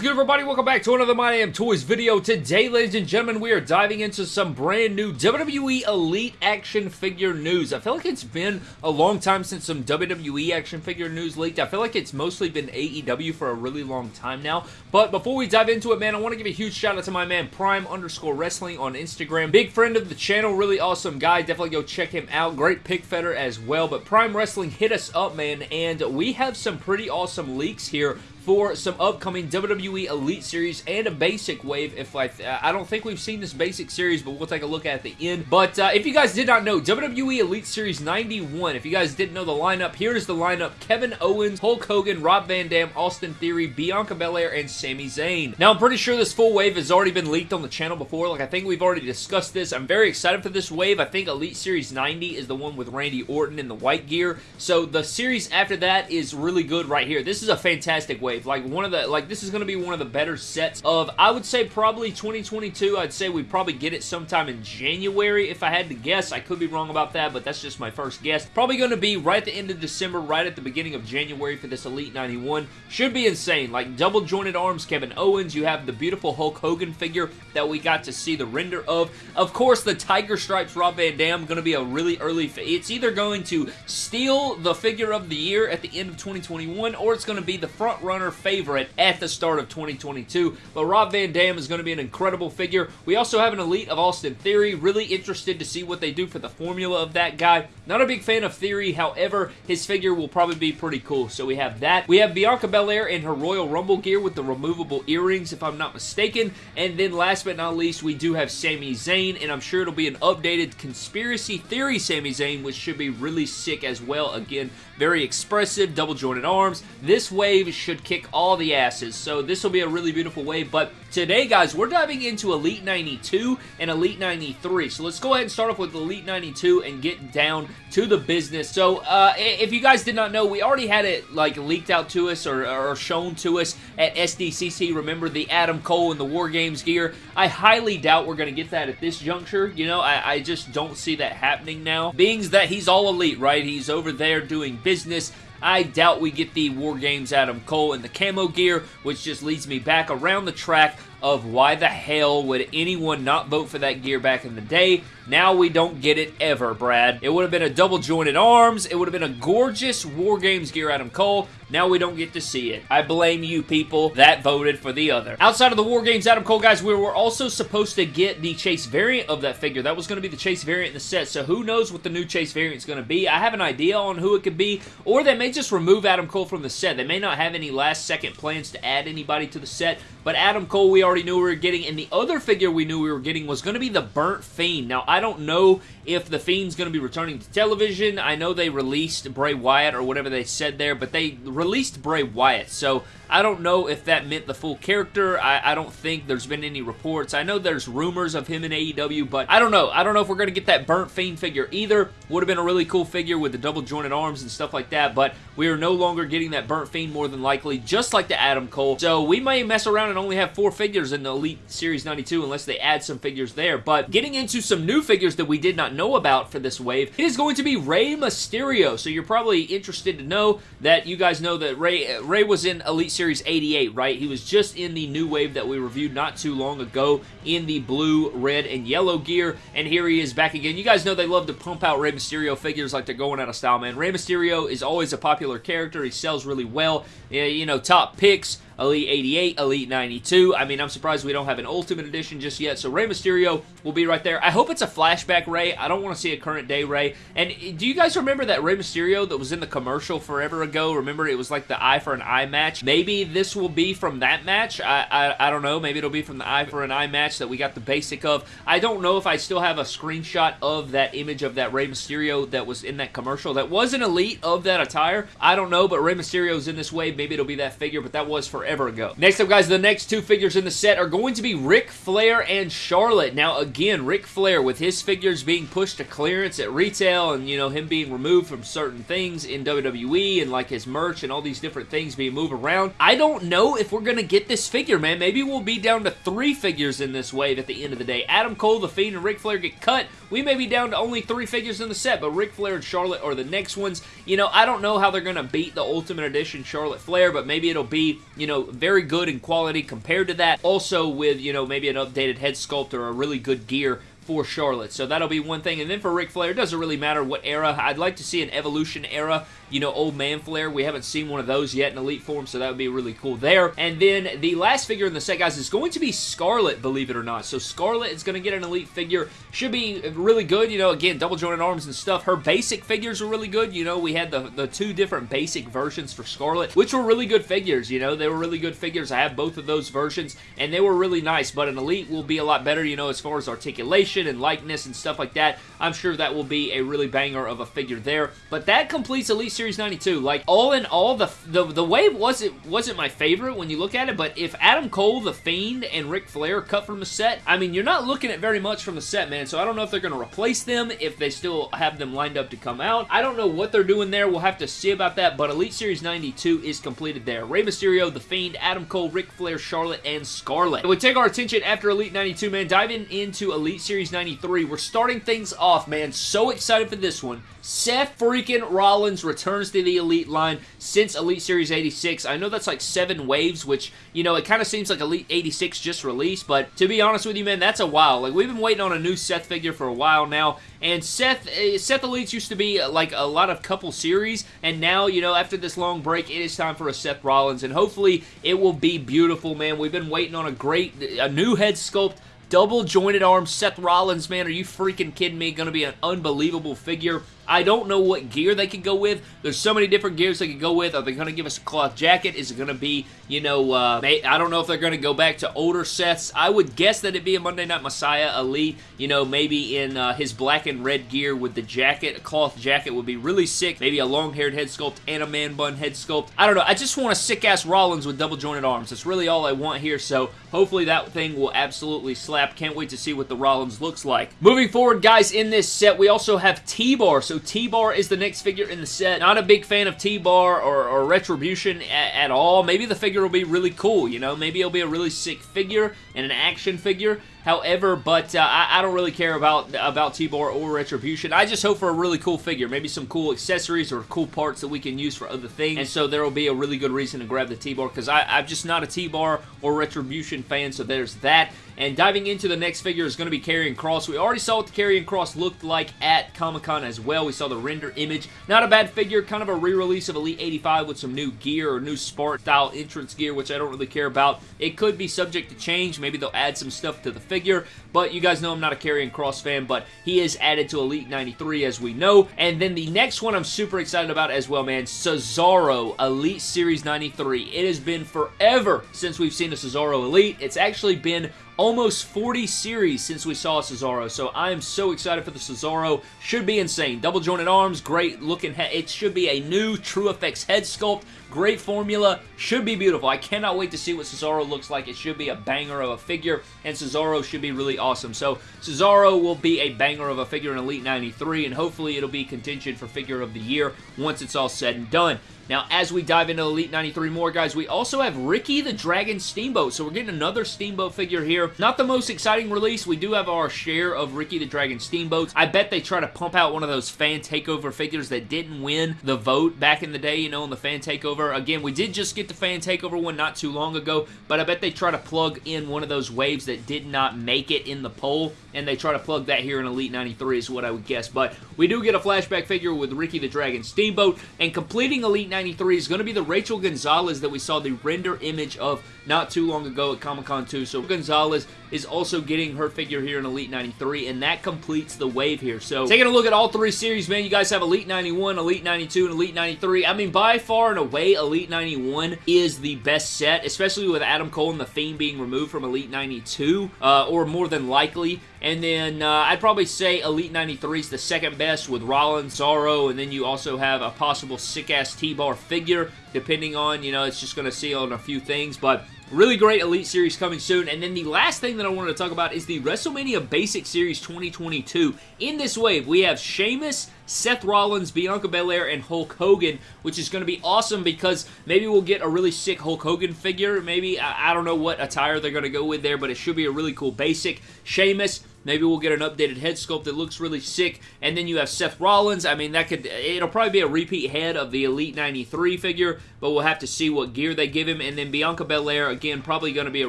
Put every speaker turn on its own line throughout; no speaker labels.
is good, everybody? Welcome back to another My Toys video. Today, ladies and gentlemen, we are diving into some brand new WWE Elite action figure news. I feel like it's been a long time since some WWE action figure news leaked. I feel like it's mostly been AEW for a really long time now. But before we dive into it, man, I want to give a huge shout out to my man Prime underscore Wrestling on Instagram. Big friend of the channel, really awesome guy. Definitely go check him out. Great pick fetter as well. But Prime Wrestling hit us up, man, and we have some pretty awesome leaks here for some upcoming WWE Elite Series and a Basic Wave. If I, I don't think we've seen this Basic Series, but we'll take a look at the end. But uh, if you guys did not know, WWE Elite Series 91, if you guys didn't know the lineup, here is the lineup. Kevin Owens, Hulk Hogan, Rob Van Dam, Austin Theory, Bianca Belair, and Sami Zayn. Now, I'm pretty sure this full wave has already been leaked on the channel before. Like, I think we've already discussed this. I'm very excited for this wave. I think Elite Series 90 is the one with Randy Orton in the white gear. So, the series after that is really good right here. This is a fantastic wave. Like, one of the, like, this is going to be one of the better sets of, I would say probably 2022. I'd say we probably get it sometime in January if I had to guess. I could be wrong about that, but that's just my first guess. Probably going to be right at the end of December, right at the beginning of January for this Elite 91. Should be insane. Like, double jointed arms, Kevin Owens. You have the beautiful Hulk Hogan figure that we got to see the render of. Of course, the Tiger Stripes Rob Van Dam going to be a really early, it's either going to steal the figure of the year at the end of 2021, or it's going to be the front runner favorite at the start of 2022. But Rob Van Dam is going to be an incredible figure. We also have an Elite of Austin Theory. Really interested to see what they do for the formula of that guy. Not a big fan of Theory, however, his figure will probably be pretty cool. So we have that. We have Bianca Belair in her Royal Rumble gear with the removable earrings, if I'm not mistaken. And then last but not least, we do have Sami Zayn, and I'm sure it'll be an updated Conspiracy Theory Sami Zayn, which should be really sick as well. Again, very expressive, double jointed arms. This wave should kick all the asses, so this will be a really beautiful wave, but today, guys, we're diving into Elite 92 and Elite 93, so let's go ahead and start off with Elite 92 and get down to the business. So, uh, if you guys did not know, we already had it, like, leaked out to us or, or shown to us at SDCC. Remember the Adam Cole and the War Games gear? I highly doubt we're going to get that at this juncture. You know, I, I just don't see that happening now. Being that he's all elite, right? He's over there doing business. I doubt we get the War Games Adam Cole in the camo gear, which just leads me back around the track of why the hell would anyone not vote for that gear back in the day. Now we don't get it ever, Brad. It would have been a double jointed arms. It would have been a gorgeous War Games gear Adam Cole. Now we don't get to see it. I blame you people that voted for the other. Outside of the War Games Adam Cole, guys, we were also supposed to get the Chase variant of that figure. That was going to be the Chase variant in the set, so who knows what the new Chase variant is going to be. I have an idea on who it could be, or they may just remove Adam Cole from the set. They may not have any last second plans to add anybody to the set, but Adam Cole we already knew we were getting, and the other figure we knew we were getting was going to be the Burnt Fiend. Now, I don't know if the Fiend's going to be returning to television. I know they released Bray Wyatt or whatever they said there, but they released Bray Wyatt, so I don't know if that meant the full character. I, I, don't think there's been any reports. I know there's rumors of him in AEW, but I don't know. I don't know if we're going to get that Burnt Fiend figure either. Would have been a really cool figure with the double jointed arms and stuff like that, but we are no longer getting that Burnt Fiend more than likely, just like the Adam Cole. So we may mess around and only have four figures in the Elite Series 92 unless they add some figures there. But getting into some new figures that we did not know about for this wave, it is going to be Rey Mysterio. So you're probably interested to know that you guys know that Rey, uh, Rey was in Elite Series 88, right? He was just in the new wave that we reviewed not too long ago in the blue, red, and yellow gear, and here he is back again. You guys know they love to pump out Rey Mysterio figures like they're going out of style, man. Rey Mysterio is always a popular character. He sells really well. You know, top picks Elite 88, Elite 92. I mean, I'm surprised we don't have an Ultimate Edition just yet, so Rey Mysterio will be right there. I hope it's a flashback Rey. I don't want to see a current day Rey. And do you guys remember that Rey Mysterio that was in the commercial forever ago? Remember, it was like the eye for an eye match? Maybe this will be from that match. I, I, I don't know. Maybe it'll be from the eye for an eye match that we got the basic of. I don't know if I still have a screenshot of that image of that Rey Mysterio that was in that commercial. That was an Elite of that attire. I don't know, but Rey Mysterio's in this wave. Maybe it'll be that figure, but that was forever forever ago. Next up, guys, the next two figures in the set are going to be Ric Flair and Charlotte. Now, again, Ric Flair, with his figures being pushed to clearance at retail and, you know, him being removed from certain things in WWE and, like, his merch and all these different things being moved around, I don't know if we're going to get this figure, man. Maybe we'll be down to three figures in this wave at the end of the day. Adam Cole, The Fiend, and Ric Flair get cut. We may be down to only three figures in the set, but Ric Flair and Charlotte are the next ones. You know, I don't know how they're going to beat the Ultimate Edition Charlotte Flair, but maybe it'll be, you know, very good in quality compared to that. Also with, you know, maybe an updated head sculpt or a really good gear for Charlotte. So that'll be one thing. And then for Ric Flair, it doesn't really matter what era. I'd like to see an Evolution era you know, Old Man Flair. We haven't seen one of those yet in Elite form, so that would be really cool there. And then the last figure in the set, guys, is going to be Scarlett, believe it or not. So Scarlett is going to get an Elite figure. Should be really good. You know, again, double jointed arms and stuff. Her basic figures are really good. You know, we had the, the two different basic versions for Scarlett, which were really good figures. You know, they were really good figures. I have both of those versions, and they were really nice. But an Elite will be a lot better, you know, as far as articulation and likeness and stuff like that. I'm sure that will be a really banger of a figure there. But that completes Elite Series 92. Like, all in all, the the, the wave wasn't wasn't my favorite when you look at it, but if Adam Cole, The Fiend, and Ric Flair cut from the set, I mean, you're not looking at very much from the set, man. So I don't know if they're going to replace them, if they still have them lined up to come out. I don't know what they're doing there. We'll have to see about that, but Elite Series 92 is completed there. Rey Mysterio, The Fiend, Adam Cole, Ric Flair, Charlotte, and Scarlett. We take our attention after Elite 92, man, diving into Elite Series 93. We're starting things off, man. So excited for this one. Seth freaking Rollins returns to the Elite line since Elite Series 86. I know that's like seven waves, which, you know, it kind of seems like Elite 86 just released, but to be honest with you, man, that's a while. Like, we've been waiting on a new Seth figure for a while now, and Seth, uh, Seth Elites used to be uh, like a lot of couple series, and now, you know, after this long break, it is time for a Seth Rollins, and hopefully it will be beautiful, man. We've been waiting on a great, a new head sculpt, double jointed arms, Seth Rollins, man. Are you freaking kidding me? Going to be an unbelievable figure. I don't know what gear they could go with. There's so many different gears they could go with. Are they going to give us a cloth jacket? Is it going to be, you know, uh, I don't know if they're going to go back to older sets. I would guess that it'd be a Monday Night Messiah Elite, you know, maybe in uh, his black and red gear with the jacket. A cloth jacket would be really sick. Maybe a long-haired head sculpt and a man bun head sculpt. I don't know. I just want a sick-ass Rollins with double jointed arms. That's really all I want here, so hopefully that thing will absolutely slap. Can't wait to see what the Rollins looks like. Moving forward, guys, in this set, we also have T-Bar. So T-Bar is the next figure in the set. Not a big fan of T-Bar or, or, Retribution at, at all. Maybe the figure will be really cool, you know? Maybe it'll be a really sick figure and an action figure. However, but uh, I, I, don't really care about about T-Bar or Retribution. I just hope for a really cool figure. Maybe some cool accessories or cool parts that we can use for other things. And so there will be a really good reason to grab the T-Bar because I'm just not a T-Bar or Retribution fan, so there's that. And diving into the next figure is going to be Karrion Kross. We already saw what the Karrion Kross looked like at Comic-Con as well. We saw the render image. Not a bad figure, kind of a re-release of Elite 85 with some new gear or new Spark style entrance gear, which I don't really care about. It could be subject to change. Maybe they'll add some stuff to the figure, but you guys know I'm not a Karrion Kross fan, but he is added to Elite 93 as we know. And then the next one I'm super excited about as well, man, Cesaro Elite Series 93. It has been forever since we've seen a Cesaro Elite. It's actually been almost 40 series since we saw Cesaro, so I am so excited for the Cesaro. Should be insane. Double jointed arms, great looking head. It should be a new True Effects head sculpt. Great formula. Should be beautiful. I cannot wait to see what Cesaro looks like. It should be a banger of a figure, and Cesaro should be really awesome. So Cesaro will be a banger of a figure in Elite 93, and hopefully it'll be contention for Figure of the Year once it's all said and done. Now, as we dive into Elite 93 more, guys, we also have Ricky the Dragon Steamboat. So we're getting another Steamboat figure here. Not the most exciting release. We do have our share of Ricky the Dragon Steamboats. I bet they try to pump out one of those fan takeover figures that didn't win the vote back in the day, you know, in the fan takeover. Again, we did just get the fan takeover one not too long ago, but I bet they try to plug in one of those waves that did not make it in the poll, and they try to plug that here in Elite 93 is what I would guess. But we do get a flashback figure with Ricky the Dragon Steamboat, and completing Elite 93 93 is going to be the Raquel Gonzalez that we saw the render image of not too long ago at Comic-Con 2. So Gonzalez is also getting her figure here in Elite 93, and that completes the wave here. So taking a look at all three series, man, you guys have Elite 91, Elite 92, and Elite 93. I mean, by far and away, Elite 91 is the best set, especially with Adam Cole and The Fiend being removed from Elite 92, uh, or more than likely. And then uh, I'd probably say Elite 93 is the second best with Rollins, Cesaro, and then you also have a possible sick-ass T-Bar figure, depending on, you know, it's just going to see on a few things. But Really great Elite Series coming soon. And then the last thing that I wanted to talk about is the WrestleMania Basic Series 2022. In this wave, we have Sheamus, Seth Rollins, Bianca Belair, and Hulk Hogan, which is going to be awesome because maybe we'll get a really sick Hulk Hogan figure. Maybe, I, I don't know what attire they're going to go with there, but it should be a really cool basic. Sheamus, Maybe we'll get an updated head sculpt that looks really sick. And then you have Seth Rollins. I mean, that could it'll probably be a repeat head of the Elite 93 figure, but we'll have to see what gear they give him. And then Bianca Belair, again, probably going to be a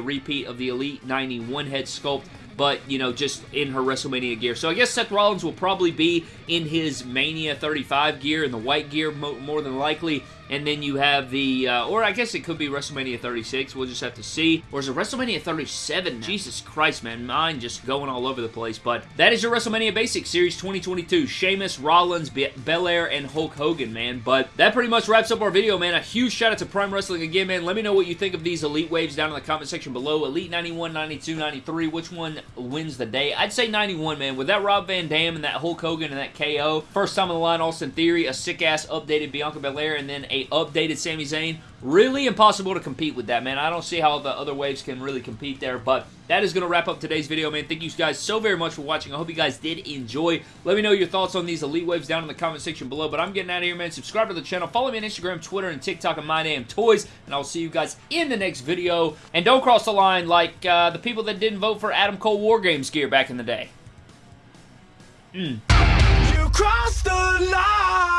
repeat of the Elite 91 head sculpt but, you know, just in her WrestleMania gear. So I guess Seth Rollins will probably be in his Mania 35 gear, in the white gear more than likely. And then you have the, uh, or I guess it could be WrestleMania 36. We'll just have to see. Or is it WrestleMania 37? Jesus Christ, man. Mine just going all over the place. But that is your WrestleMania Basics Series 2022. Sheamus, Rollins, Be Belair, and Hulk Hogan, man. But that pretty much wraps up our video, man. A huge shout out to Prime Wrestling again, man. Let me know what you think of these Elite Waves down in the comment section below. Elite 91, 92, 93. Which one wins the day? I'd say 91, man. With that Rob Van Dam and that Hulk Hogan and that KO. First time on the line, Austin Theory. A sick-ass updated Bianca Belair. And then a updated Sami Zayn. Really impossible to compete with that, man. I don't see how the other waves can really compete there, but that is going to wrap up today's video, man. Thank you guys so very much for watching. I hope you guys did enjoy. Let me know your thoughts on these Elite Waves down in the comment section below, but I'm getting out of here, man. Subscribe to the channel. Follow me on Instagram, Twitter, and TikTok at My Damn Toys, and I'll see you guys in the next video. And don't cross the line like uh, the people that didn't vote for Adam Cole War Games gear back in the day. Mm. You crossed the line,